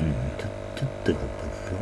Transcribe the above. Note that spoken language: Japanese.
うん、キュッキュッてなったんですよ。